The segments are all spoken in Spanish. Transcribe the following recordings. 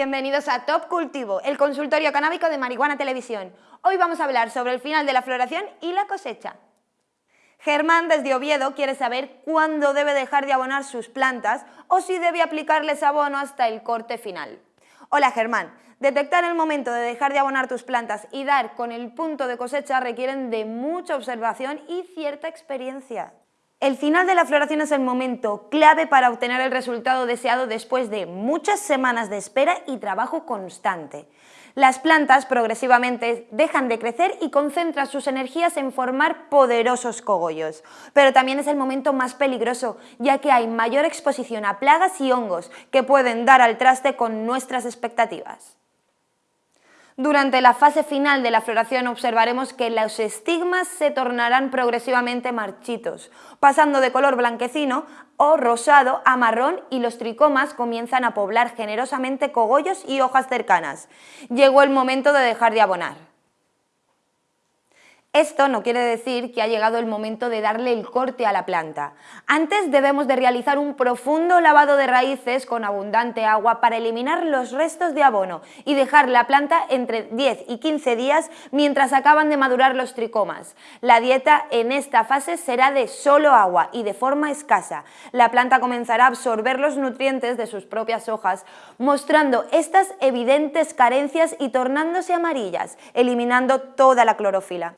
Bienvenidos a Top Cultivo, el consultorio canábico de Marihuana Televisión. Hoy vamos a hablar sobre el final de la floración y la cosecha. Germán desde Oviedo quiere saber cuándo debe dejar de abonar sus plantas o si debe aplicarles abono hasta el corte final. Hola Germán, detectar el momento de dejar de abonar tus plantas y dar con el punto de cosecha requieren de mucha observación y cierta experiencia. El final de la floración es el momento clave para obtener el resultado deseado después de muchas semanas de espera y trabajo constante. Las plantas progresivamente dejan de crecer y concentran sus energías en formar poderosos cogollos. Pero también es el momento más peligroso, ya que hay mayor exposición a plagas y hongos que pueden dar al traste con nuestras expectativas. Durante la fase final de la floración observaremos que los estigmas se tornarán progresivamente marchitos, pasando de color blanquecino o rosado a marrón y los tricomas comienzan a poblar generosamente cogollos y hojas cercanas. Llegó el momento de dejar de abonar. Esto no quiere decir que ha llegado el momento de darle el corte a la planta. Antes debemos de realizar un profundo lavado de raíces con abundante agua para eliminar los restos de abono y dejar la planta entre 10 y 15 días mientras acaban de madurar los tricomas. La dieta en esta fase será de solo agua y de forma escasa. La planta comenzará a absorber los nutrientes de sus propias hojas, mostrando estas evidentes carencias y tornándose amarillas, eliminando toda la clorofila.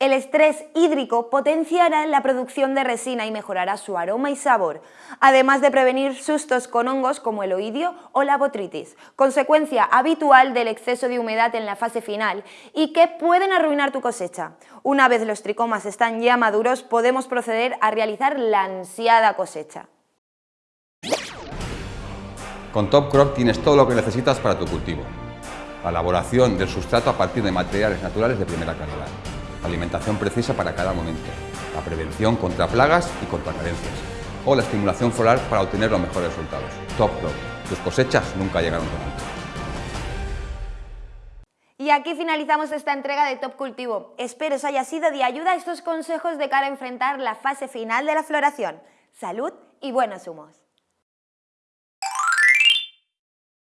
El estrés hídrico potenciará la producción de resina y mejorará su aroma y sabor, además de prevenir sustos con hongos como el oidio o la botritis, consecuencia habitual del exceso de humedad en la fase final y que pueden arruinar tu cosecha. Una vez los tricomas están ya maduros, podemos proceder a realizar la ansiada cosecha. Con Top Crop tienes todo lo que necesitas para tu cultivo. La elaboración del sustrato a partir de materiales naturales de primera calidad alimentación precisa para cada momento, la prevención contra plagas y contra carencias, o la estimulación floral para obtener los mejores resultados. Top Crop. Tus cosechas nunca llegaron tan alto. Y aquí finalizamos esta entrega de Top Cultivo. Espero os haya sido de ayuda estos consejos de cara a enfrentar la fase final de la floración. Salud y buenos humos.